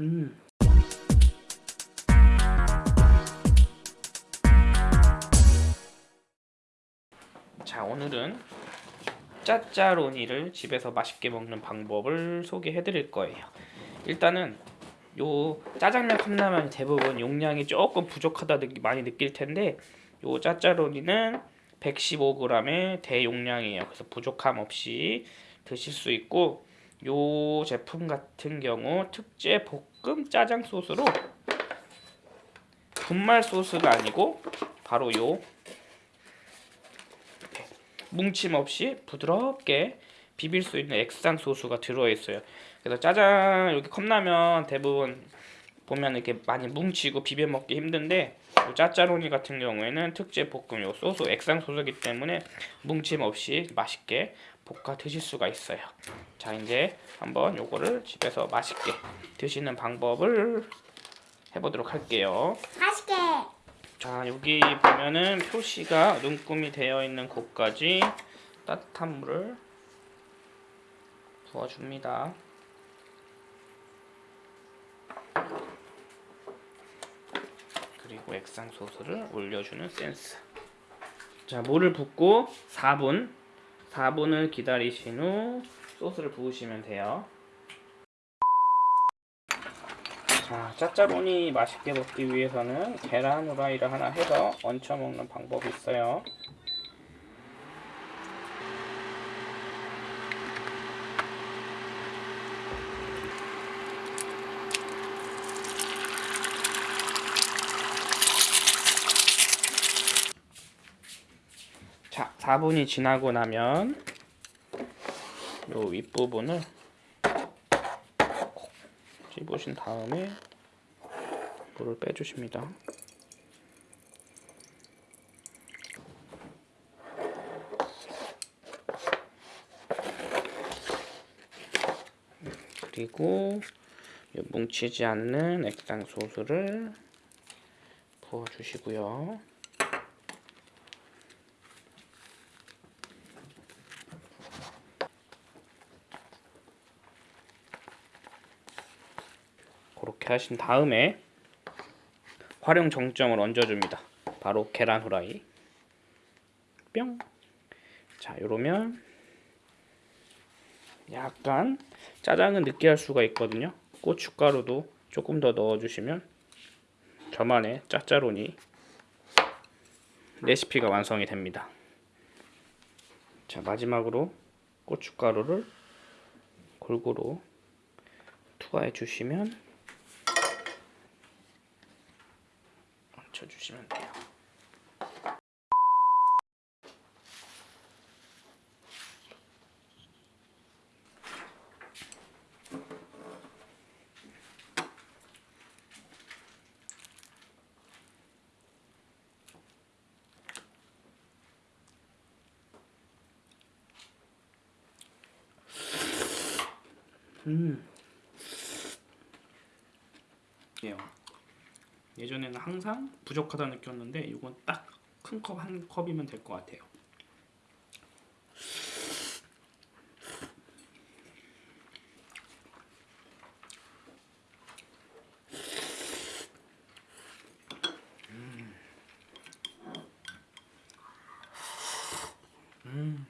음. 자 오늘은 짜짜로니를 집에서 맛있게 먹는 방법을 소개해 드릴 거예요 일단은 요 짜장면 컵라면 대부분 용량이 조금 부족하다 느 많이 느낄 텐데 요 짜짜로니는 115g의 대용량이에요 그래서 부족함 없이 드실 수 있고 요 제품 같은 경우 특제 볶음 짜장 소스로 분말 소스가 아니고 바로 요 뭉침 없이 부드럽게 비빌 수 있는 액상 소스가 들어있어요. 그래서 짜장 이렇게 컵라면 대부분 보면 이렇게 많이 뭉치고 비벼 먹기 힘든데 요 짜짜로니 같은 경우에는 특제 볶음 요 소스 액상 소스이기 때문에 뭉침 없이 맛있게 볶아 드실 수가 있어요. 자 이제 한번 요거를 집에서 맛있게 드시는 방법을 해보도록 할게요. 맛있게. 자 여기 보면은 표시가 눈금이 되어 있는 곳까지 따뜻한 물을 부어줍니다. 그리고 액상 소스를 올려주는 센스. 자 물을 붓고 4분 4분을 기다리신 후 소스를 부으시면 돼요. 자, 짜짜로니 맛있게 먹기 위해서는 계란 후라이를 하나 해서 얹혀 먹는 방법이 있어요. 자, 4분이 지나고 나면 요 윗부분을 콕 집으신 다음에 물을 빼주십니다. 그리고 이 뭉치지 않는 액상 소스를 부어주시고요. 그렇게 하신 다음에 활용 정점을 얹어줍니다. 바로 계란 후라이. 뿅. 자, 이러면 약간 짜장은 느끼할 수가 있거든요. 고춧가루도 조금 더 넣어주시면 저만의 짜짜로니 레시피가 완성이 됩니다. 자, 마지막으로 고춧가루를 골고루 투하해 주시면 얹혀 주시면 돼요. 음. 예요. 예전에는 항상 부족하다 느꼈는데 이건 딱 큰 컵 한 컵이면 될 것 같아요 음. 음.